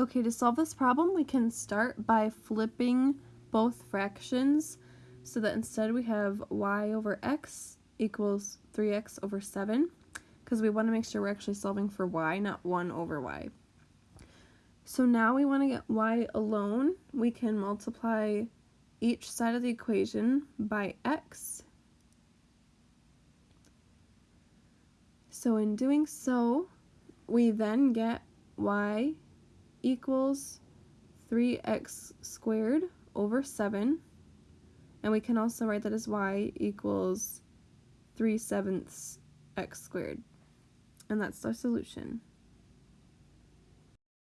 Okay, to solve this problem, we can start by flipping both fractions so that instead we have y over x equals 3x over 7 because we want to make sure we're actually solving for y, not 1 over y. So now we want to get y alone. We can multiply each side of the equation by x. So in doing so, we then get y equals 3x squared over 7. And we can also write that as y equals 3 sevenths x squared. And that's our solution.